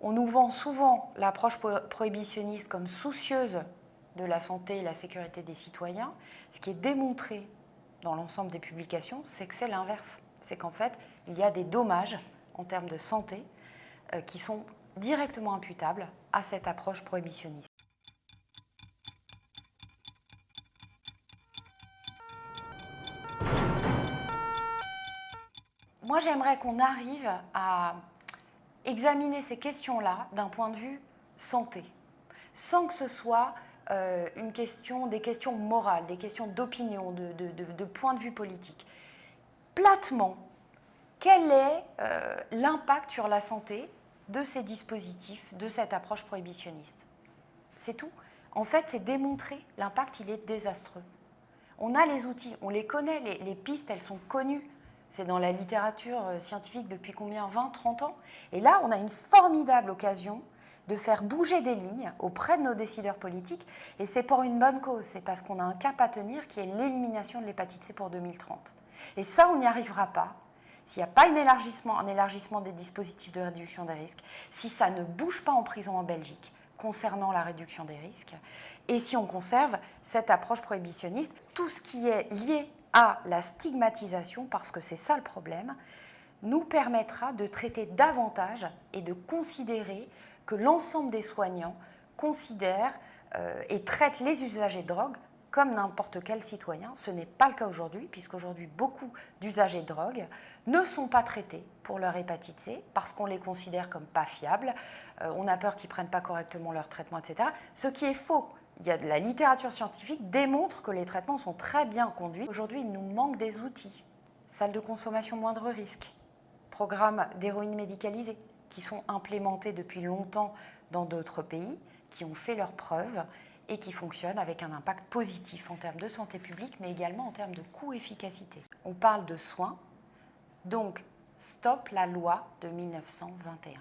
On nous vend souvent l'approche prohibitionniste comme soucieuse de la santé et la sécurité des citoyens. Ce qui est démontré dans l'ensemble des publications, c'est que c'est l'inverse. C'est qu'en fait, il y a des dommages en termes de santé euh, qui sont directement imputables à cette approche prohibitionniste. Moi, j'aimerais qu'on arrive à examiner ces questions-là d'un point de vue santé, sans que ce soit euh, une question, des questions morales, des questions d'opinion, de, de, point de vue politique. Platement, quel est euh, l'impact sur la santé de ces dispositifs, de cette approche prohibitionniste? C'est tout. En fait, c'est démontrer l'impact, il est désastreux. On a les outils, on les connaît, les, les pistes, elles sont connues. C'est dans la littérature euh, scientifique depuis combien? 20, 30 ans? Et là, on a une formidable occasion de faire bouger des lignes auprès de nos décideurs politiques. Et c'est pour une bonne cause, c'est parce qu'on a un cap à tenir qui est l'élimination de l'hépatite C pour 2030. Et ça, on n'y arrivera pas s'il n'y a pas un élargissement, un élargissement des dispositifs de réduction des risques, si ça ne bouge pas en prison en Belgique concernant la réduction des risques, et si on conserve cette approche prohibitionniste, tout ce qui est lié à la stigmatisation, parce que c'est ça le problème, nous permettra de traiter davantage et de considérer que l'ensemble des soignants considèrent euh, et traitent les usagers de drogue comme n'importe quel citoyen. Ce n'est pas le cas aujourd'hui, puisqu'aujourd'hui, beaucoup d'usagers de drogue ne sont pas traités pour leur hépatite C, parce qu'on les considère comme pas fiables, euh, on a peur qu'ils ne prennent pas correctement leur traitement, etc. Ce qui est faux. Il y a de la littérature scientifique démontre que les traitements sont très bien conduits. Aujourd'hui, il nous manque des outils. Salle de consommation moindre risque, programme d'héroïne médicalisée, qui sont implémentés depuis longtemps dans d'autres pays, qui ont fait leurs preuves et qui fonctionnent avec un impact positif en termes de santé publique, mais également en termes de coût-efficacité. On parle de soins, donc stop la loi de 1921.